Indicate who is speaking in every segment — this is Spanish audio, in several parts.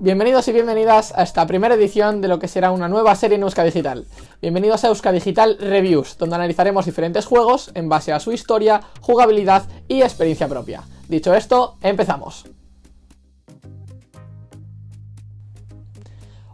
Speaker 1: Bienvenidos y bienvenidas a esta primera edición de lo que será una nueva serie en Euska Digital. Bienvenidos a Euska Digital Reviews, donde analizaremos diferentes juegos en base a su historia, jugabilidad y experiencia propia. Dicho esto, empezamos.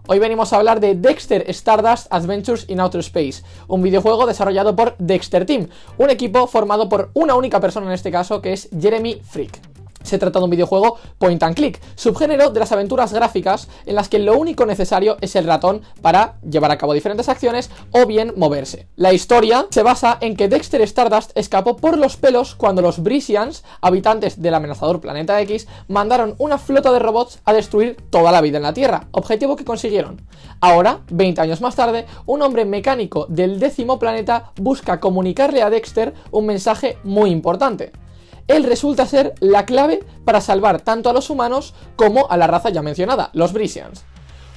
Speaker 1: Hoy venimos a hablar de Dexter Stardust Adventures in Outer Space, un videojuego desarrollado por Dexter Team, un equipo formado por una única persona en este caso que es Jeremy Freak. Se trata de un videojuego point and click, subgénero de las aventuras gráficas en las que lo único necesario es el ratón para llevar a cabo diferentes acciones o bien moverse. La historia se basa en que Dexter Stardust escapó por los pelos cuando los Brisians, habitantes del amenazador planeta X, mandaron una flota de robots a destruir toda la vida en la Tierra, objetivo que consiguieron. Ahora, 20 años más tarde, un hombre mecánico del décimo planeta busca comunicarle a Dexter un mensaje muy importante él resulta ser la clave para salvar tanto a los humanos como a la raza ya mencionada, los Brisians.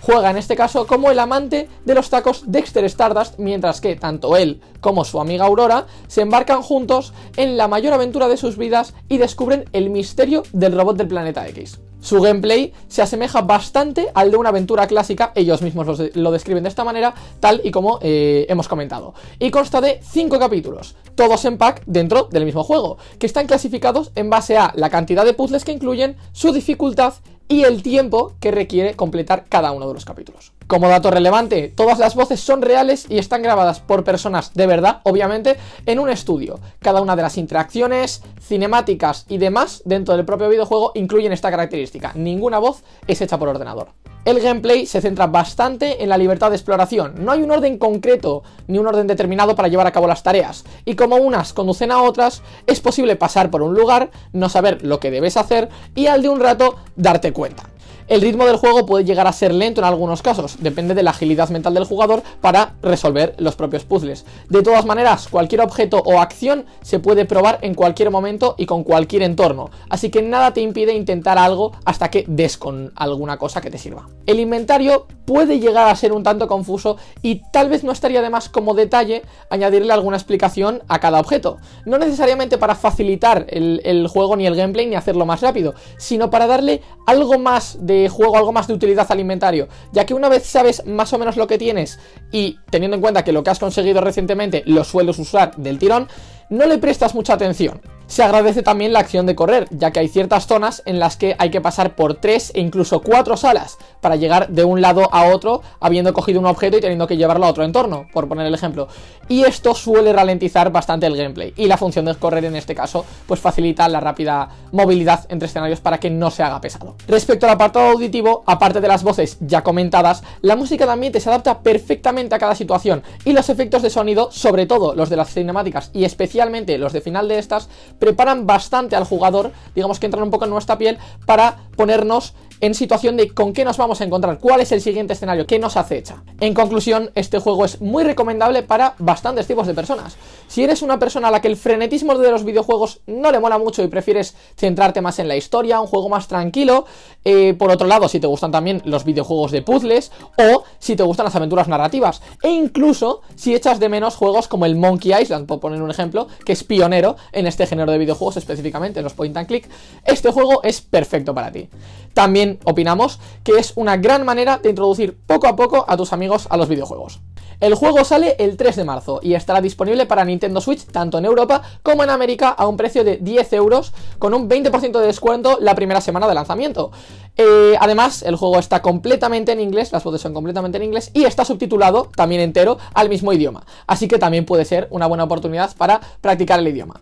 Speaker 1: Juega en este caso como el amante de los tacos Dexter Stardust, mientras que tanto él como su amiga Aurora se embarcan juntos en la mayor aventura de sus vidas y descubren el misterio del robot del planeta X. Su gameplay se asemeja bastante al de una aventura clásica, ellos mismos lo, describen de esta manera, tal y como eh, hemos comentado. Y consta de 5 capítulos, todos en pack dentro del mismo juego, que están clasificados en base a la cantidad de puzzles que incluyen, su dificultad y el tiempo que requiere completar cada uno de los capítulos. Como dato relevante, todas las voces son reales y están grabadas por personas de verdad, obviamente, en un estudio. Cada una de las interacciones, cinemáticas y demás dentro del propio videojuego incluyen esta característica. Ninguna voz es hecha por ordenador. El gameplay se centra bastante en la libertad de exploración, no hay un orden concreto ni un orden determinado para llevar a cabo las tareas, y como unas conducen a otras, es posible pasar por un lugar, no saber lo que debes hacer y al de un rato darte cuenta. El ritmo del juego puede llegar a ser lento en algunos casos, depende de la agilidad mental del jugador para resolver los propios puzzles. De todas maneras, cualquier objeto o acción se puede probar en cualquier momento y con cualquier entorno, así que nada te impide intentar algo hasta que des con alguna cosa que te sirva. El inventario puede llegar a ser un tanto confuso y tal vez no estaría de más como detalle añadirle alguna explicación a cada objeto. No necesariamente para facilitar el, el juego ni el gameplay ni hacerlo más rápido, sino para darle algo más de juego algo más de utilidad alimentario, ya que una vez sabes más o menos lo que tienes y teniendo en cuenta que lo que has conseguido recientemente lo sueles usar del tirón, no le prestas mucha atención. Se agradece también la acción de correr, ya que hay ciertas zonas en las que hay que pasar por tres e incluso cuatro salas para llegar de un lado a otro habiendo cogido un objeto y teniendo que llevarlo a otro entorno, por poner el ejemplo. Y esto suele ralentizar bastante el gameplay, y la función de correr en este caso pues facilita la rápida movilidad entre escenarios para que no se haga pesado. Respecto al apartado auditivo, aparte de las voces ya comentadas, la música de ambiente se adapta perfectamente a cada situación, y los efectos de sonido, sobre todo los de las cinemáticas y especialmente los de final de estas, preparan bastante al jugador, digamos que entran un poco en nuestra piel, para ponernos en situación de con qué nos vamos a encontrar, cuál es el siguiente escenario, qué nos acecha. En conclusión, este juego es muy recomendable para bastantes tipos de personas. Si eres una persona a la que el frenetismo de los videojuegos no le mola mucho y prefieres centrarte más en la historia, un juego más tranquilo, eh, por otro lado, si te gustan también los videojuegos de puzzles, o si te gustan las aventuras narrativas, e incluso si echas de menos juegos como el Monkey Island, por poner un ejemplo, que es pionero en este género de videojuegos, específicamente en los point and click, este juego es perfecto para ti. También opinamos que es una gran manera de introducir poco a poco a tus amigos a los videojuegos. El juego sale el 3 de marzo y estará disponible para Nintendo Switch tanto en Europa como en América a un precio de 10 euros con un 20% de descuento la primera semana de lanzamiento. Eh, además, el juego está completamente en inglés, las voces son completamente en inglés y está subtitulado también entero al mismo idioma. Así que también puede ser una buena oportunidad para practicar el idioma.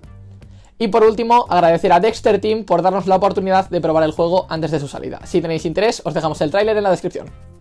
Speaker 1: Y por último, agradecer a Dexter Team por darnos la oportunidad de probar el juego antes de su salida. Si tenéis interés, os dejamos el tráiler en la descripción.